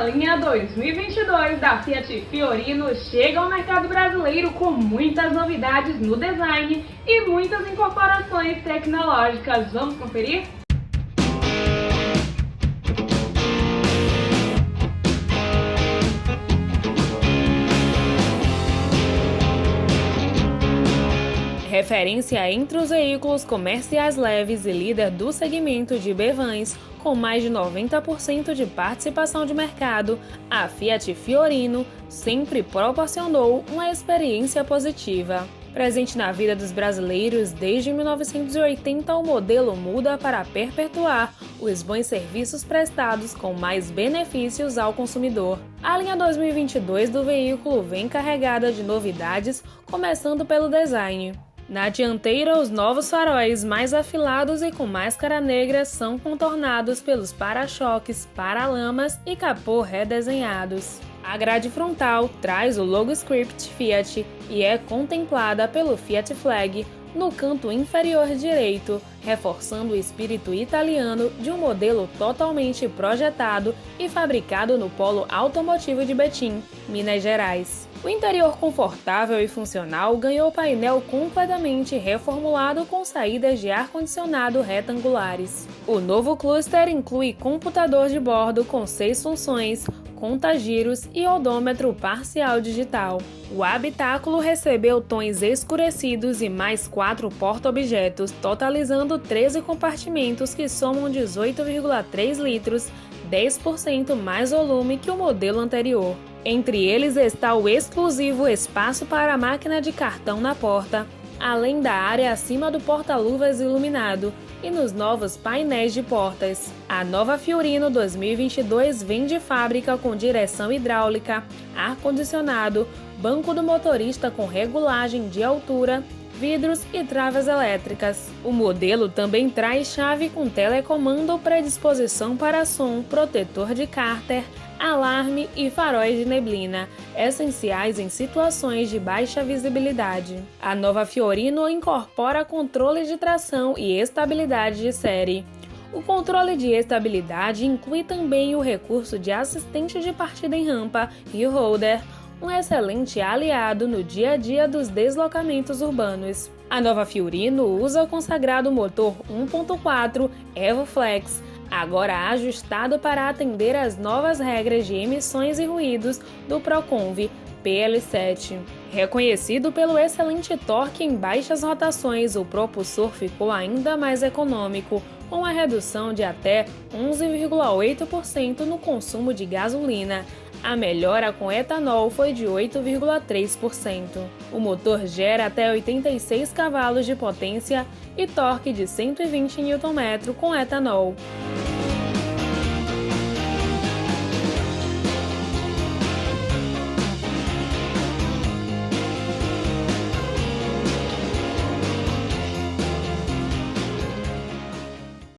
A linha 2022 da Fiat Fiorino chega ao mercado brasileiro com muitas novidades no design e muitas incorporações tecnológicas. Vamos conferir? Referência entre os veículos comerciais leves e líder do segmento de B-Vans, com mais de 90% de participação de mercado, a Fiat Fiorino sempre proporcionou uma experiência positiva. Presente na vida dos brasileiros desde 1980, o modelo muda para perpetuar os bons serviços prestados com mais benefícios ao consumidor. A linha 2022 do veículo vem carregada de novidades, começando pelo design. Na dianteira, os novos faróis mais afilados e com máscara negra são contornados pelos para-choques, paralamas e capô redesenhados. A grade frontal traz o logo script Fiat e é contemplada pelo Fiat Flag no canto inferior direito, reforçando o espírito italiano de um modelo totalmente projetado e fabricado no polo automotivo de Betim, Minas Gerais. O interior confortável e funcional ganhou painel completamente reformulado com saídas de ar-condicionado retangulares. O novo cluster inclui computador de bordo com seis funções, contagiros e odômetro parcial digital. O habitáculo recebeu tons escurecidos e mais quatro porta-objetos, totalizando 13 compartimentos que somam 18,3 litros, 10% mais volume que o modelo anterior. Entre eles está o exclusivo espaço para a máquina de cartão na porta, além da área acima do porta-luvas iluminado e nos novos painéis de portas. A nova Fiorino 2022 vem de fábrica com direção hidráulica, ar-condicionado, banco do motorista com regulagem de altura, vidros e travas elétricas. O modelo também traz chave com telecomando predisposição para som, protetor de cárter, alarme e faróis de neblina, essenciais em situações de baixa visibilidade. A nova Fiorino incorpora controle de tração e estabilidade de série. O controle de estabilidade inclui também o recurso de assistente de partida em rampa e holder, um excelente aliado no dia a dia dos deslocamentos urbanos. A nova Fiorino usa o consagrado motor 1.4 EvoFlex, agora ajustado para atender às novas regras de emissões e ruídos do Proconv PL7. Reconhecido pelo excelente torque em baixas rotações, o propulsor ficou ainda mais econômico, com a redução de até 11,8% no consumo de gasolina. A melhora com etanol foi de 8,3%. O motor gera até 86 cavalos de potência e torque de 120 Nm com etanol.